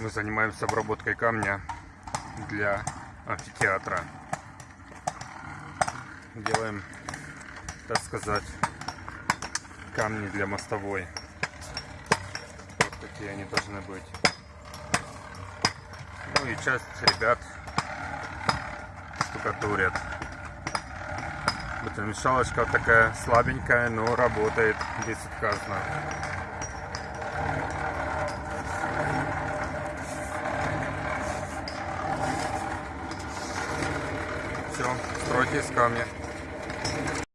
Мы занимаемся обработкой камня для амфитеатра. Делаем, так сказать, камни для мостовой. Вот такие они должны быть. Ну и часть ребят штукатурят. Это мешалочка такая слабенькая, но работает безотказно. все, стройтесь ко мне.